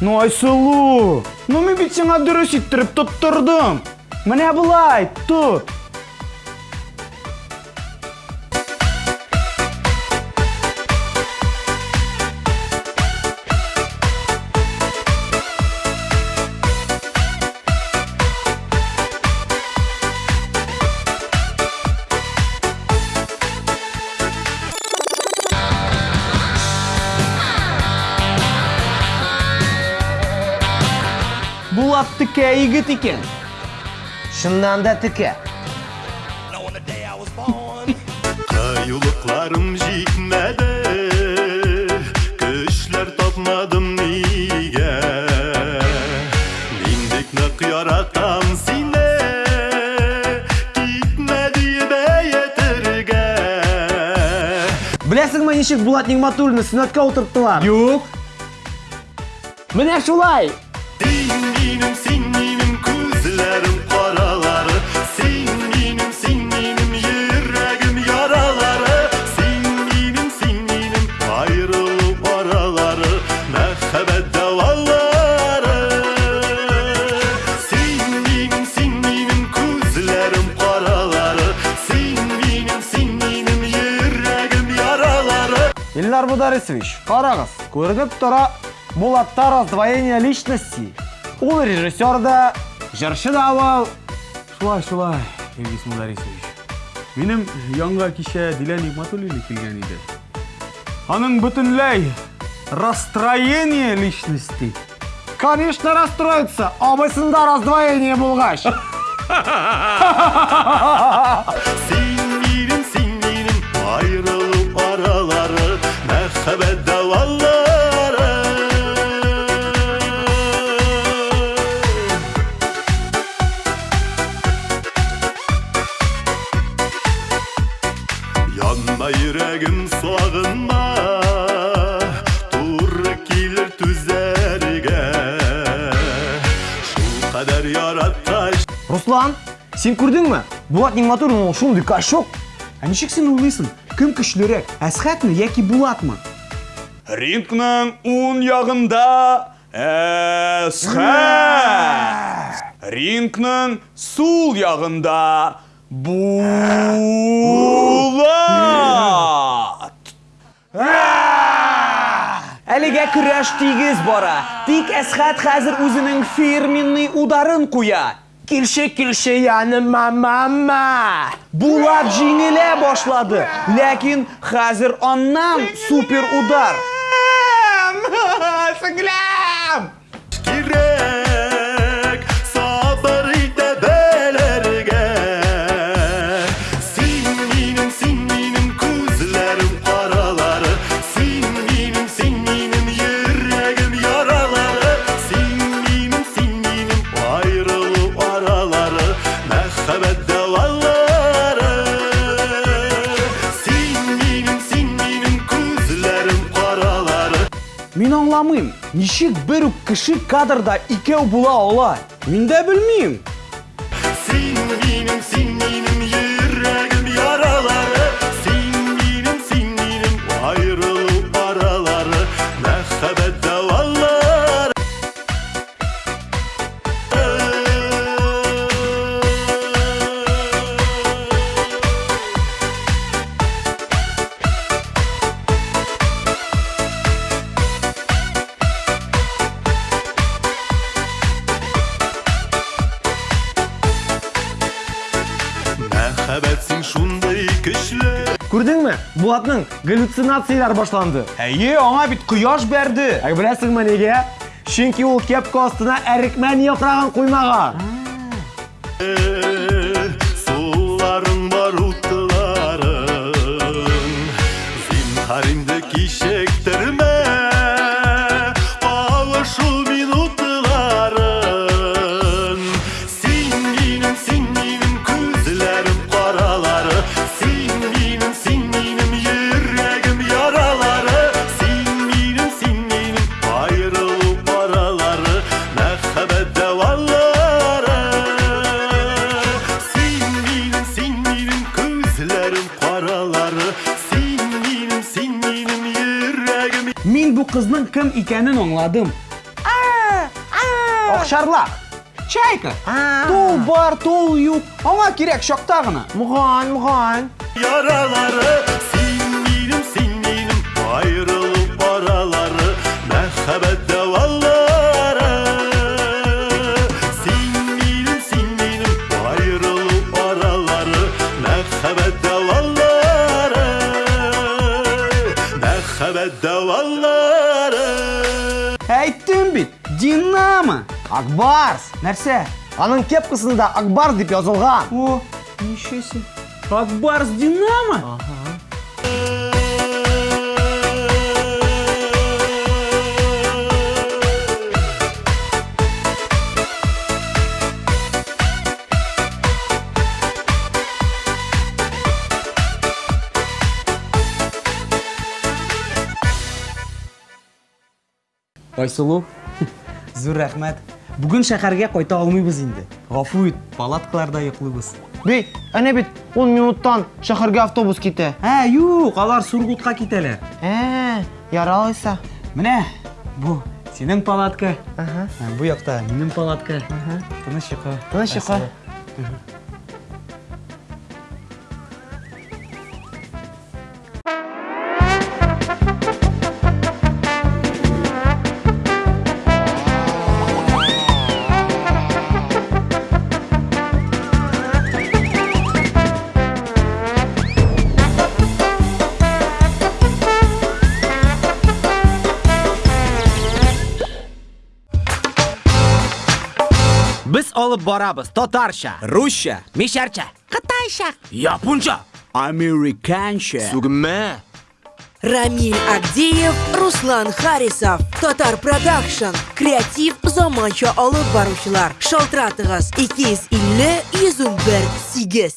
Ну Айсылу, ну мен бит сиңа дөрес иттереп тоттырдым. Менә булай, тот. Булат тикә егет икән. Шыннан да тіке. Kayılıklarım жетmedi Güçler tapmadım niye Mindik ne yaratan sine Gitmedi be yeterge Білесіңме нешік Булат Нигматуллины сынатқа отырттылар? Юк. Менә шулай. Ильнар Бударисович, қараңыз, көрініп тұра Булатта раздвоение личности. Ул режиссер да, жыршы да был. Шулай, шулай, Илгиз Мударисович. Минем янга кичә Дилә Нигматуллина килгән иде. Аның бөтенләй расстроение личности. Конечно, расстроится, абысында раздвоение булгач. Mehbet davalları Yanma yüreğim sağınma Dur gelir tüzerge Şu kadar yarataş Руслан, сен көрдіңме? Булат Нигматуллин ол шундый кашок. Ә ничек син уйлыйсың? Кем көчлерәк? Әсхәтме яки Булатмы? Рингның уң ягында Әсхәт. Рингның сул ягында Булат. Әлегә көрәш тигез бара. Тик Әсхәт хәзер үзенең фирменный ударын куя. Килше килше яны мама. Булат җиңелә башлады, ләкин хәзер аннан супер удар. Sangram! Мин аңламыйм, ничек бер үк кеше кадрда икәү була ала? Мин дә белмим. Mehbetsin şunday güçlü Күрдеңме? Булатның галлюцинациялар башланды. Әйе, аңа бит кояш бәрде. Ә беләсеңме нигә? Чөнки ул кепка астына әрекмән яфрагын куймаган. кызның кем икәнен аңладым. А! А! Акчарлак. Чайка. Тул бар, тул юк. Аңа кирәк чакта гына. Муган, муган. Яралары Әйттем бит. Динамо. Акбарс. Нәрсә? Аның кепкасында Акбарс дип язылган. О, нишесе. Акбарс Динамо? Айсылу, зур рәхмәт. Бүген шәһәргә кайта алмыйбыз инде. Гафу ит, палаткаларда йоклыйбыз. Бей, әнә бит 10 минуттан шәһәргә автобус китә. Ә, юк, алар Сургутка китәләр. Ә, яралайса. Менә бу синең палатка. Бу якта минем палатка. Тыныч йокы. Тыныч йокы. Olib boramiz tatarcha, ruscha, misharcha, qitaycha, yaponcha, amerikancha. Sugma. Рамиль Агдеев, Руслан Харисов, Татар Продакшн, Креатив заманча алып баручылар. Шалтыратыгыз 250 101 8.